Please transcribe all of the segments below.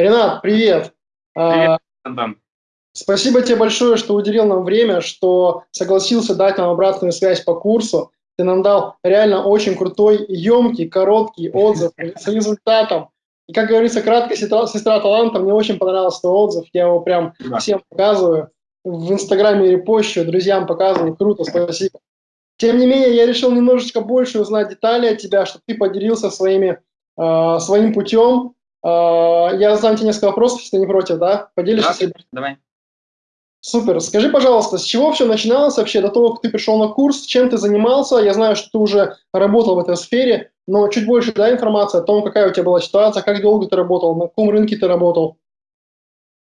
Ренат, привет. Привет, Антон. Спасибо тебе большое, что уделил нам время, что согласился дать нам обратную связь по курсу. Ты нам дал реально очень крутой, емкий, короткий отзыв с результатом. И, как говорится, краткая сестра, сестра таланта, мне очень понравился твой отзыв, я его прям да. всем показываю, в Инстаграме репощу, друзьям показываю, круто, спасибо. Тем не менее, я решил немножечко больше узнать детали от тебя, чтобы ты поделился своими, э, своим путем. Э, я задам тебе несколько вопросов, если ты не против, да? Поделишься? Да, давай. Супер. Скажи, пожалуйста, с чего все начиналось вообще до того, как ты пришел на курс, чем ты занимался? Я знаю, что ты уже работал в этой сфере, но чуть больше дай информации о том, какая у тебя была ситуация, как долго ты работал, на каком рынке ты работал.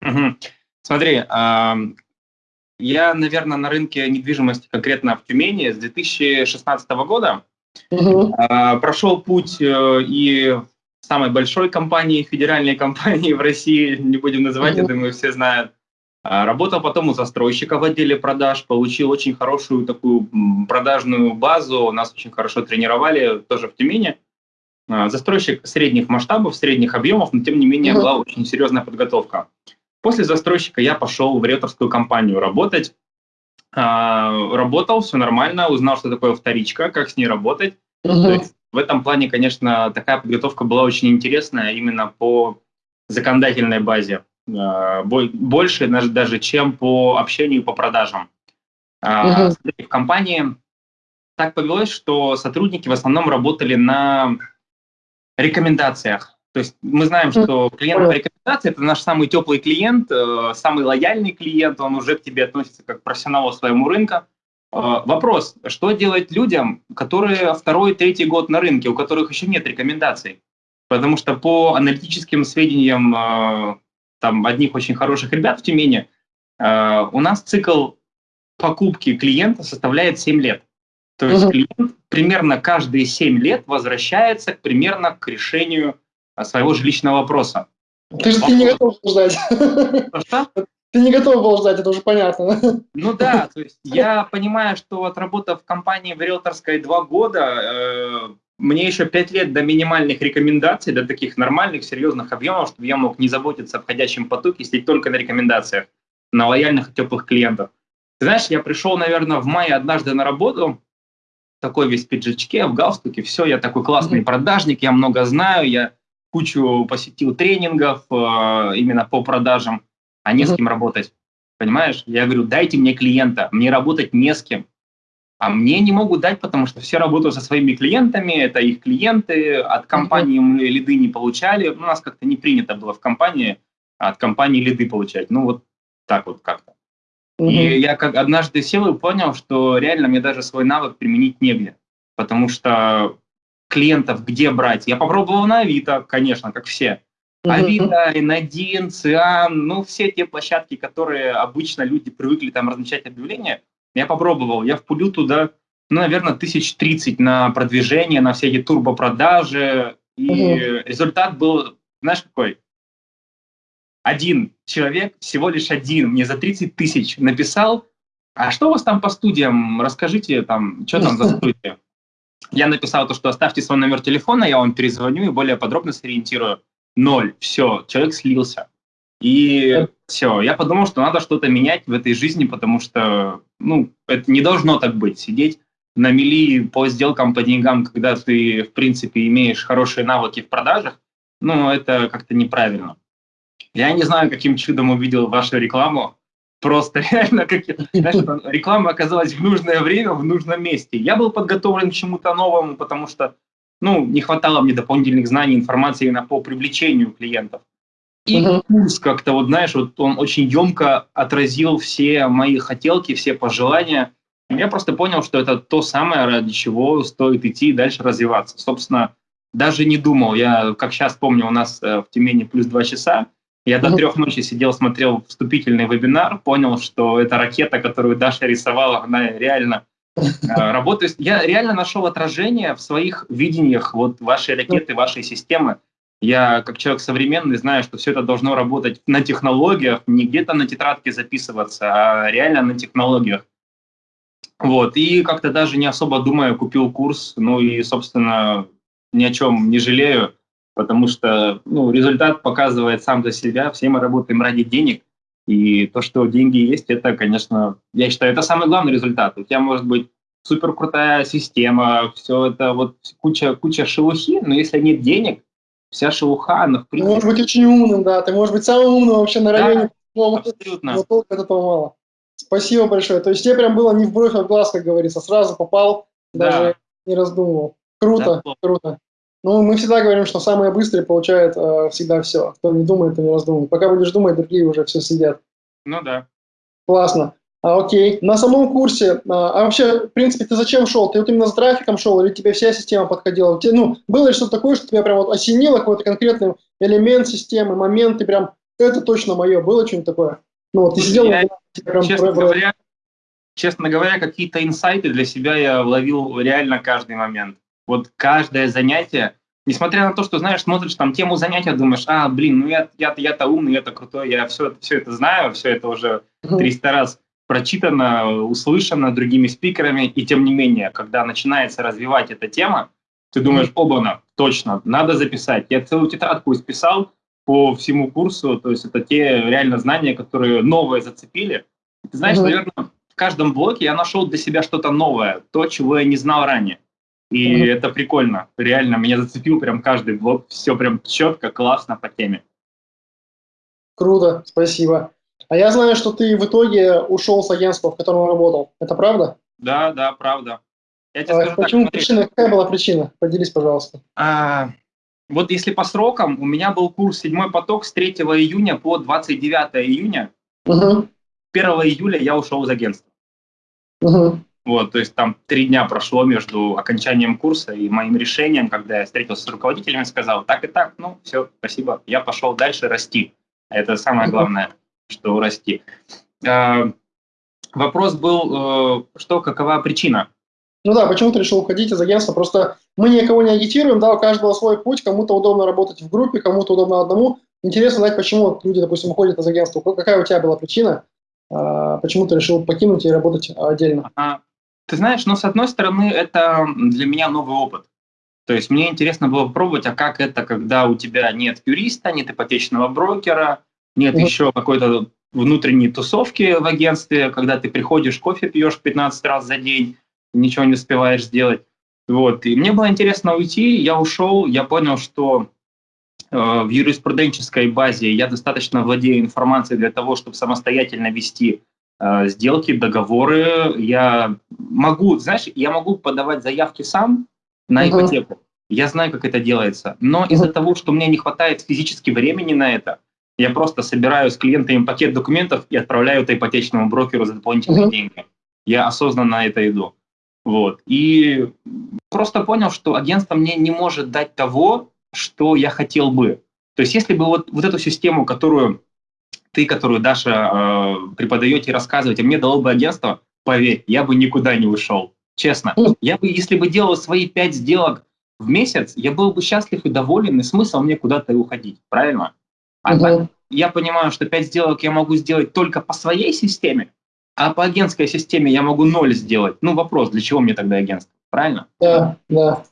Угу. Смотри, э, я, наверное, на рынке недвижимости конкретно в Тюмени с 2016 года угу. э, прошел путь э, и самой большой компании, федеральной компании в России, не будем называть, я думаю, все знают, а, работал потом у застройщика в отделе продаж, получил очень хорошую такую продажную базу, нас очень хорошо тренировали тоже в Тюмени. А, застройщик средних масштабов, средних объемов, но тем не менее была очень серьезная подготовка. После застройщика я пошел в риэлторскую компанию работать. А, работал, все нормально, узнал, что такое вторичка, как с ней работать. Uh-huh. В этом плане, конечно, такая подготовка была очень интересная именно по законодательной базе. Э, больше даже, чем по общению по продажам. Угу. В компании так повелось, что сотрудники в основном работали на рекомендациях. То есть мы знаем, что клиент по рекомендации – это наш самый теплый клиент, э, самый лояльный клиент, он уже к тебе относится как к профессионалу своему рынка. Вопрос, что делать людям, которые второй, третий год на рынке, у которых еще нет рекомендаций? Потому что по аналитическим сведениям там одних очень хороших ребят в Тюмени, э, у нас цикл покупки клиента составляет 7 лет. То есть клиент примерно каждые 7 лет возвращается примерно к решению своего жилищного вопроса. Ты же ты не готов ждать. Что? Ты не готов был ждать, это уже понятно. Ну да, то есть я понимаю, что отработав в компании в риэлторской два года, э, мне еще пять лет до минимальных рекомендаций, до таких нормальных, серьезных объемов, чтобы я мог не заботиться о входящем потоке, сидеть только на рекомендациях, на лояльных теплых клиентов. Ты знаешь, я пришел, наверное, в мае однажды на работу, такой весь в пиджачке, в галстуке, все, я такой классный mm-hmm. продажник, я много знаю, я кучу посетил тренингов э, именно по продажам, а не с кем работать. Понимаешь? Я говорю, дайте мне клиента, мне работать не с кем. А мне не могут дать, потому что все работают со своими клиентами, это их клиенты, от компании мы лиды не получали. У нас как-то не принято было в компании от компании лиды получать. Ну вот так вот как-то. Mm-hmm. И я как однажды сел и понял, что реально мне даже свой навык применить негде, потому что клиентов где брать? Я попробовал на Авито, конечно, как все. Авито, N1, Циан, ну все те площадки, которые обычно люди привыкли там размещать объявления – я попробовал, я впулил туда, ну, наверное, тысяч тридцать на продвижение, на все эти турбопродажи. И угу. результат был, знаешь, какой? Один человек, всего лишь один, мне за 30 тысяч написал, а что у вас там по студиям? Расскажите, там, что там за студия? Я написал то, что оставьте свой номер телефона, я вам перезвоню и более подробно сориентирую. Ноль. Все, человек слился. И все, я подумал, что надо что-то менять в этой жизни, потому что, ну, это не должно так быть, сидеть на мели по сделкам, по деньгам, когда ты, в принципе, имеешь хорошие навыки в продажах, ну, это как-то неправильно. Я не знаю, каким чудом увидел вашу рекламу, просто реально, как, знаешь, реклама оказалась в нужное время, в нужном месте. Я был подготовлен к чему-то новому, потому что, ну, не хватало мне дополнительных знаний, информации именно по привлечению клиентов. И угу. курс как-то, вот знаешь, вот он очень емко отразил все мои хотелки, все пожелания. Я просто понял, что это то самое, ради чего стоит идти и дальше развиваться. Собственно, даже не думал. Я, как сейчас помню, у нас э, в Тюмени плюс два часа. Я до трех ночи сидел, смотрел вступительный вебинар, понял, что эта ракета, которую Даша рисовала, она реально э, работает. Я реально нашел отражение в своих видениях вот вашей ракеты, вашей системы. Я, как человек современный, знаю, что все это должно работать на технологиях, не где-то на тетрадке записываться, а реально на технологиях. Вот, и как-то даже не особо думая, купил курс, ну и, собственно, ни о чем не жалею. потому что ну, результат показывает сам за себя, все мы работаем ради денег, и то, что деньги есть, это, конечно, я считаю, это самый главный результат. У тебя может быть супер крутая система, все это вот куча, куча шелухи, но если нет денег, вся шелуха, она в принципе... Ты можешь быть очень умным, да, ты можешь быть самым умным вообще на районе. Да, абсолютно. Но только этого мало. Спасибо большое. То есть тебе прям было не в бровь, а в глаз, как говорится, сразу попал, да. даже не раздумывал. Круто, да, круто. Ну, мы всегда говорим, что самые быстрые получают э, всегда все. Кто не думает, то не раздумывает. Пока будешь думать, другие уже все сидят. Ну да. Классно. А, окей. На самом курсе, а, а вообще, в принципе, ты зачем шел? Ты вот именно за трафиком шел или тебе вся система подходила? Тебе, ну, было ли что-то такое, что тебя прям вот осенило, какой-то конкретный элемент системы, момент, ты прям, это точно мое, было что-нибудь такое? Ну, вот ты сидел... Я, прям честно, про... говоря, честно говоря, какие-то инсайты для себя я ловил реально каждый момент. Вот каждое занятие, несмотря на то, что, знаешь, смотришь там тему занятия, думаешь, а, блин, ну я, я, я-то умный, я-то крутой, я все, все это знаю, все это уже 300 раз прочитано, услышано другими спикерами, и тем не менее, когда начинается развивать эта тема, ты думаешь, оба-на, точно, надо записать. Я целую тетрадку исписал по всему курсу, то есть это те реально знания, которые новые зацепили. Ты знаешь, mm-hmm. наверное, в каждом блоке я нашел для себя что-то новое, то, чего я не знал ранее. И mm-hmm. это прикольно. Реально, меня зацепил прям каждый блок. Все прям четко, классно по теме. Круто, спасибо. А я знаю, что ты в итоге ушел с агентства, в котором работал. Это правда? Да, да, правда. Я тебе а, скажу почему так, причина? Какая была причина? Поделись, пожалуйста. А, вот если по срокам, у меня был курс «Седьмой поток» с 3 июня по 29 июня. Угу. 1 июля я ушел из агентства. Угу. Вот, то есть там три дня прошло между окончанием курса и моим решением, когда я встретился с руководителем и сказал, так и так, ну, все, спасибо, я пошел дальше расти. Это самое главное, что расти. А, вопрос был, э, что, какова причина? Ну да, почему ты решил уходить из агентства? Просто мы никого не агитируем, да, у каждого свой путь, кому-то удобно работать в группе, кому-то удобно одному. Интересно знать, почему люди, допустим, уходят из агентства. Какая у тебя была причина? А, почему ты решил покинуть и работать отдельно? А, ты знаешь, ну, с одной стороны, это для меня новый опыт. То есть мне интересно было попробовать, а как это, когда у тебя нет юриста, нет ипотечного брокера, нет mm-hmm. еще какой-то внутренней тусовки в агентстве, когда ты приходишь, кофе пьешь 15 раз за день, ничего не успеваешь сделать. Вот. И мне было интересно уйти, я ушел, я понял, что э, в юриспруденческой базе я достаточно владею информацией для того, чтобы самостоятельно вести Э, сделки, договоры. Я могу, знаешь, я могу подавать заявки сам на ипотеку. Я знаю, как это делается. Но из-за того, что мне не хватает физически времени на это, я просто собираю с клиентами пакет документов и отправляю это ипотечному брокеру за дополнительные деньги. Я осознанно на это иду. Вот. И просто понял, что агентство мне не может дать того, что я хотел бы. То есть если бы вот, вот эту систему, которую ты, которую Даша э, преподаете и рассказываете, мне дало бы агентство, поверь, я бы никуда не ушел. Честно. Я бы, если бы делал свои пять сделок в месяц, я был бы счастлив и доволен, и смысл мне куда-то уходить, правильно? А угу. так я понимаю, что пять сделок я могу сделать только по своей системе, а по агентской системе я могу ноль сделать. Ну, вопрос, для чего мне тогда агентство, правильно? Да, да.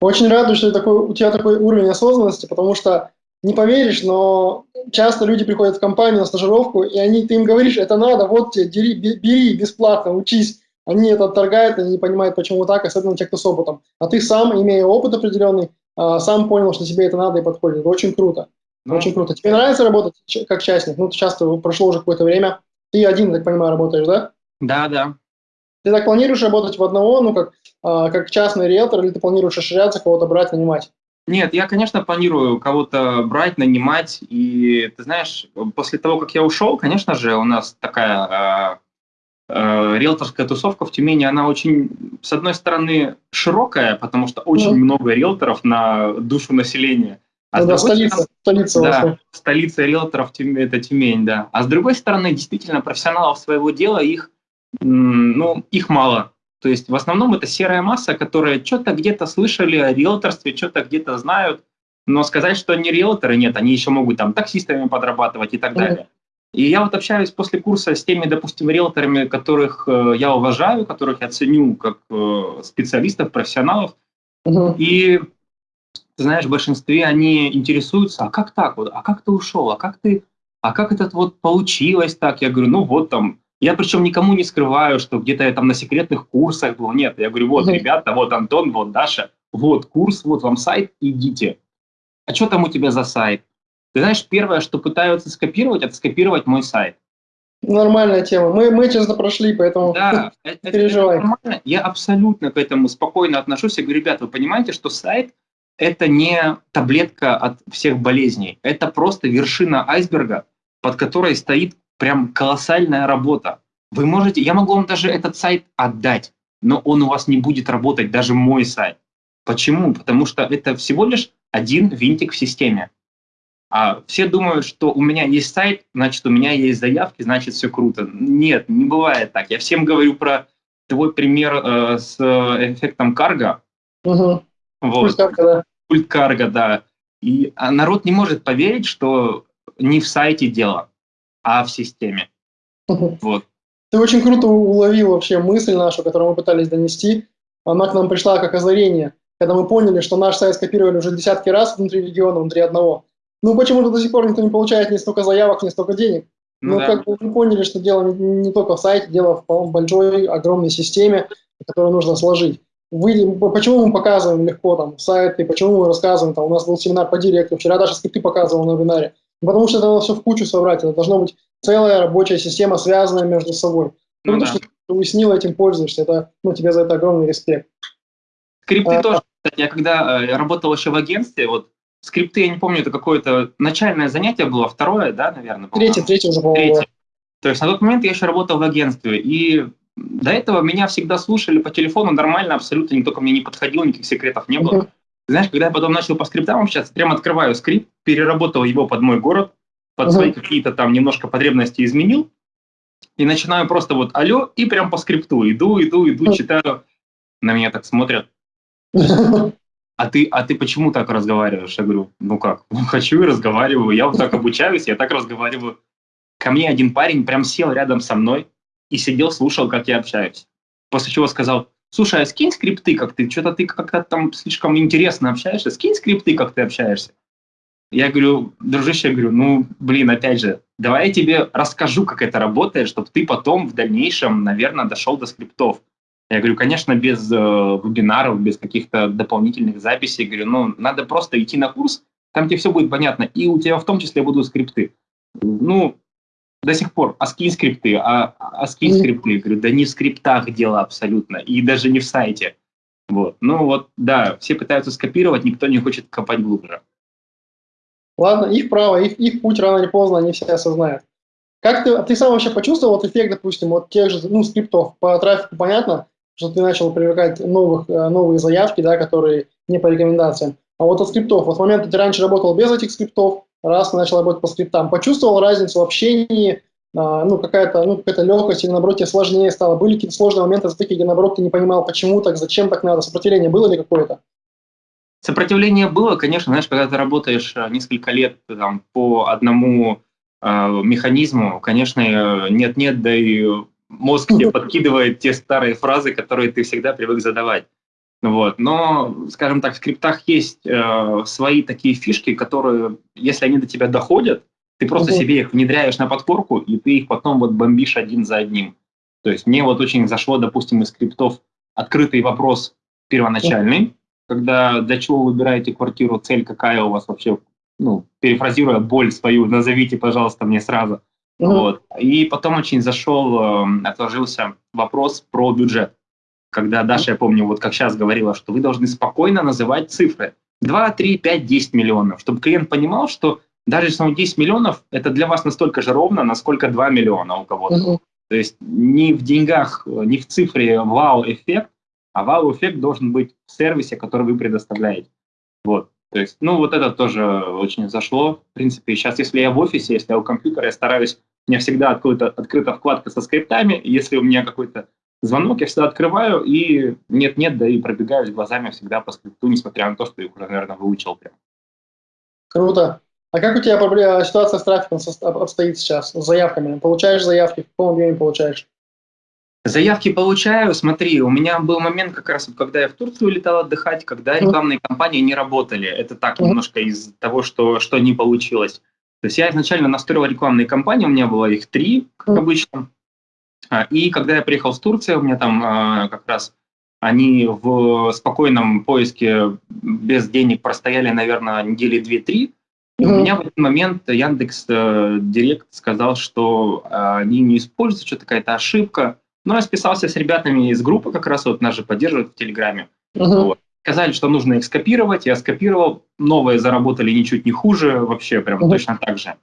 Очень радуюсь, что такой, у тебя такой уровень осознанности, потому что не поверишь, но часто люди приходят в компанию на стажировку, и они, ты им говоришь, это надо, вот тебе, бери, бери бесплатно, учись. Они это отторгают, они не понимают, почему так, особенно те, кто с опытом. А ты сам, имея опыт определенный, а, сам понял, что тебе это надо и подходит. Это очень круто. Ну, очень круто. Тебе нравится работать как частник? Ну, часто прошло уже какое-то время. Ты один, так понимаю, работаешь, да? Да, да. Ты так планируешь работать в одного, ну, как, а, как частный риэлтор, или ты планируешь расширяться, кого-то брать, нанимать? Нет, я, конечно, планирую кого-то брать, нанимать. И ты знаешь, после того, как я ушел, конечно же, у нас такая э, э, риэлторская тусовка в Тюмени, она очень, с одной стороны, широкая, потому что очень mm. много риэлторов на душу населения. А да, столица, стороны, столица, да, столица риэлторов это Тюмень, да. А с другой стороны, действительно, профессионалов своего дела их, ну, их мало. То есть в основном это серая масса, которая что-то где-то слышали о риэлторстве, что-то где-то знают, но сказать, что они риэлторы, нет, они еще могут там таксистами подрабатывать и так далее. И я вот общаюсь после курса с теми, допустим, риэлторами, которых э, я уважаю, которых я ценю как э, специалистов, профессионалов. Uh-huh. И ты знаешь, в большинстве они интересуются, а как так вот, а как ты ушел, а как ты, а как это вот получилось так? Я говорю, ну вот там, я причем никому не скрываю, что где-то я там на секретных курсах был, нет, я говорю, вот, ребята, вот Антон, вот Даша, вот курс, вот вам сайт, идите. А что там у тебя за сайт? Ты знаешь, первое, что пытаются скопировать, это скопировать мой сайт. Нормальная тема. Мы, мы честно прошли, поэтому да, это, переживай. Это нормально. Я абсолютно к этому спокойно отношусь. Я говорю, ребята, вы понимаете, что сайт – это не таблетка от всех болезней. Это просто вершина айсберга, под которой стоит прям колоссальная работа. Вы можете, я могу вам даже этот сайт отдать, но он у вас не будет работать, даже мой сайт. Почему? Потому что это всего лишь один винтик в системе. А все думают, что у меня есть сайт, значит, у меня есть заявки, значит, все круто. Нет, не бывает так. Я всем говорю про твой пример э, с эффектом карго. Угу. Вот. Пульт карго, да. Пульт карго, да. И а народ не может поверить, что не в сайте дело, а в системе. Угу. Вот. Ты очень круто уловил вообще мысль нашу, которую мы пытались донести. Она к нам пришла как озарение, когда мы поняли, что наш сайт скопировали уже десятки раз внутри региона, внутри одного. Ну, почему-то до сих пор никто не получает ни столько заявок, ни столько денег. Ну, ну да. как бы мы поняли, что дело не только в сайте, дело в большой, огромной системе, которую нужно сложить. Вы, почему мы показываем легко там сайты, почему мы рассказываем, там, у нас был семинар по директу, вчера даже скрипты показывал на вебинаре. Потому что это надо все в кучу собрать, это должна быть целая рабочая система, связанная между собой. Ну, ну да. что ты уяснил, этим пользуешься, это, ну, тебе за это огромный респект. Скрипты а, тоже, кстати, я когда э, работал еще в агентстве, вот скрипты, я не помню, это какое-то начальное занятие было, второе, да, наверное? Третье, третье уже, по-моему. То есть на тот момент я еще работал в агентстве, и до этого меня всегда слушали по телефону нормально, абсолютно никто ко мне не подходил, никаких секретов не было. Uh-huh. Знаешь, когда я потом начал по скриптам общаться, прям открываю скрипт, переработал его под мой город, под uh-huh. свои какие-то там немножко потребности изменил, и начинаю просто вот алло, и прям по скрипту иду, иду, иду, читаю. На меня так смотрят а ты, а ты почему так разговариваешь? Я говорю, ну как, хочу и разговариваю, я вот так обучаюсь, я так разговариваю. Ко мне один парень прям сел рядом со мной и сидел, слушал, как я общаюсь. После чего сказал, слушай, а скинь скрипты, как ты, что-то ты как-то там слишком интересно общаешься, скинь скрипты, как ты общаешься. Я говорю, дружище, я говорю, ну, блин, опять же, давай я тебе расскажу, как это работает, чтобы ты потом в дальнейшем, наверное, дошел до скриптов. Я говорю, конечно, без э, вебинаров, без каких-то дополнительных записей. Я говорю, ну, надо просто идти на курс, там тебе все будет понятно, и у тебя в том числе будут скрипты. Ну, до сих пор, а скинь скрипты, а, а скинь скрипты. Я говорю, да не в скриптах дело абсолютно, и даже не в сайте. Вот. Ну вот, да, все пытаются скопировать, никто не хочет копать глубже. Ладно, их право, их, их путь рано или поздно они все осознают. Как ты, ты сам вообще почувствовал вот эффект, допустим, вот тех же ну, скриптов по трафику, понятно, что ты начал привлекать новых, э, новые заявки, да, которые не по рекомендациям. А вот от скриптов, вот в момент, ты раньше работал без этих скриптов, раз начал работать по скриптам, почувствовал разницу в общении, а, ну, какая-то ну, какая легкость или, наоборот, тебе сложнее стало? Были какие-то сложные моменты, такие, где, наоборот, ты не понимал, почему так, зачем так надо? Сопротивление было ли какое-то? Сопротивление было, конечно, знаешь, когда ты работаешь э, несколько лет там, по одному э, механизму, конечно, нет-нет, да и мозг тебе подкидывает те старые фразы, которые ты всегда привык задавать. Вот. Но, скажем так, в скриптах есть э, свои такие фишки, которые, если они до тебя доходят, ты просто угу. себе их внедряешь на подкорку, и ты их потом вот бомбишь один за одним. То есть мне вот очень зашло, допустим, из скриптов открытый вопрос первоначальный, угу. когда для чего вы выбираете квартиру, цель какая у вас вообще, ну, перефразируя боль свою, назовите, пожалуйста, мне сразу. Mm-hmm. Вот. И потом очень зашел, э, отложился вопрос про бюджет. Когда Даша, я помню, вот как сейчас говорила, что вы должны спокойно называть цифры. 2, 3, 5, 10 миллионов, чтобы клиент понимал, что даже если он 10 миллионов, это для вас настолько же ровно, насколько 2 миллиона у кого-то. Mm-hmm. То есть не в деньгах, не в цифре вау-эффект, а вау-эффект должен быть в сервисе, который вы предоставляете. Вот. То есть, ну, вот это тоже очень зашло. В принципе, сейчас, если я в офисе, если я у компьютера, я стараюсь, у меня всегда открыта, открыта вкладка со скриптами. Если у меня какой-то звонок, я всегда открываю и нет-нет, да и пробегаюсь глазами всегда по скрипту, несмотря на то, что их уже, наверное, выучил прям. Круто. А как у тебя проблема, ситуация с трафиком обстоит сейчас, с заявками? Получаешь заявки, в каком объеме получаешь? Заявки получаю. Смотри, у меня был момент как раз, когда я в Турцию летал отдыхать, когда рекламные кампании не работали. Это так немножко из того, что, что не получилось. То есть я изначально настроил рекламные кампании, у меня было их три, как обычно. А, и когда я приехал в Турцию, у меня там а, как раз они в спокойном поиске без денег простояли, наверное, недели две-три. И у меня в этот момент Яндекс э, Директ сказал, что э, они не используют, что-то какая-то ошибка. Но я списался с ребятами из группы, как раз вот нас же поддерживают в Телеграме. Uh-huh. Вот. Сказали, что нужно их скопировать, я скопировал, новые заработали ничуть не хуже, вообще прям uh-huh. точно так же.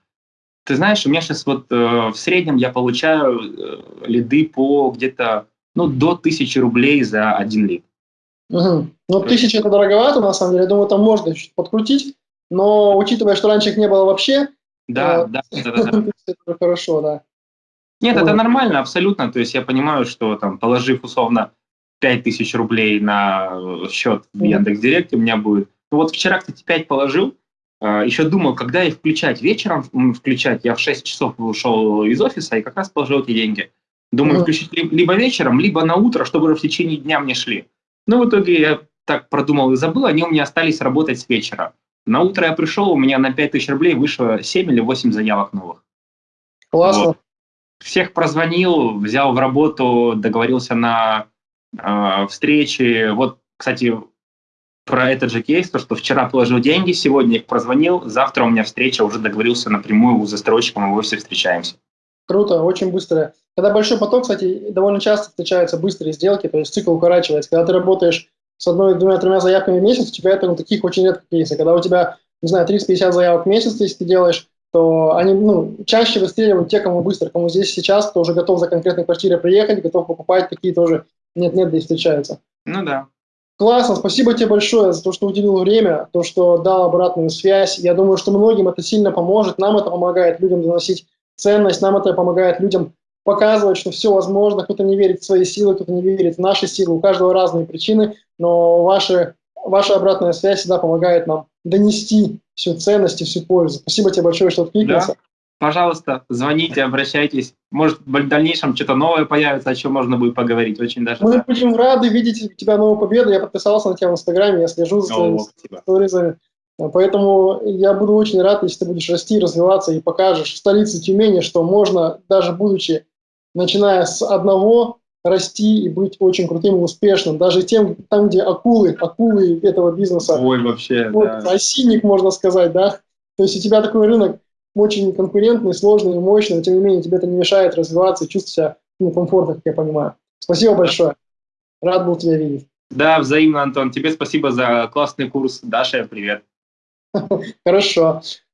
Ты знаешь, у меня сейчас вот э, в среднем я получаю э, лиды по где-то ну, до тысячи рублей за один лид. Угу. Ну, тысяча это дороговато, на самом деле. Я думаю, там можно чуть подкрутить. Но учитывая, что раньше их не было вообще, да, э, да, да, да, да. это хорошо, да. Нет, это нормально, абсолютно. То есть я понимаю, что там, положив условно 5000 рублей на счет в Яндекс.Директе, у меня будет... Ну вот вчера, кстати, 5 положил, еще думал, когда их включать, вечером включать. Я в 6 часов ушел из офиса и как раз положил эти деньги. Думаю, включить либо вечером, либо на утро, чтобы уже в течение дня мне шли. Но в итоге я так продумал и забыл, они у меня остались работать с вечера. На утро я пришел, у меня на 5000 рублей вышло 7 или 8 заявок новых. Классно. Вот. Всех прозвонил, взял в работу, договорился на э, встречи. Вот, кстати, про этот же кейс, то, что вчера положил деньги, сегодня их прозвонил, завтра у меня встреча, уже договорился напрямую с застройщиком, и мы все встречаемся. Круто, очень быстро. Когда большой поток, кстати, довольно часто встречаются быстрые сделки, то есть цикл укорачивается. Когда ты работаешь с одной, двумя, тремя заявками в месяц, у тебя это ну, таких очень редко кейсов. Когда у тебя, не знаю, 30-50 заявок в месяц, если ты делаешь, то они ну, чаще выстреливают те, кому быстро, кому здесь сейчас, кто уже готов за конкретной квартирой приехать, готов покупать, такие тоже нет-нет, да и встречаются. Ну да. Классно, спасибо тебе большое за то, что уделил время, то, что дал обратную связь. Я думаю, что многим это сильно поможет, нам это помогает людям доносить ценность, нам это помогает людям показывать, что все возможно, кто-то не верит в свои силы, кто-то не верит в наши силы, у каждого разные причины, но ваши, ваша обратная связь всегда помогает нам донести всю ценность и всю пользу. Спасибо тебе большое, что откликнулся. Да. Пожалуйста, звоните, обращайтесь. Может, в дальнейшем что-то новое появится, о чем можно будет поговорить. Очень даже. Мы да. будем рады видеть у тебя новую победу. Я подписался на тебя в Инстаграме, я слежу за твоими сторизами. Поэтому я буду очень рад, если ты будешь расти, развиваться и покажешь в столице Тюмени, что можно, даже будучи, начиная с одного, расти и быть очень крутым и успешным. Даже тем, там, где акулы, акулы этого бизнеса. Ой, вообще, вот, да. Осинник, можно сказать, да. То есть у тебя такой рынок очень конкурентный, сложный мощный, но тем не менее тебе это не мешает развиваться и чувствовать себя ну, комфортно, как я понимаю. Спасибо большое. Рад был тебя видеть. Да, взаимно, Антон. Тебе спасибо за классный курс. Даша, привет. Хорошо.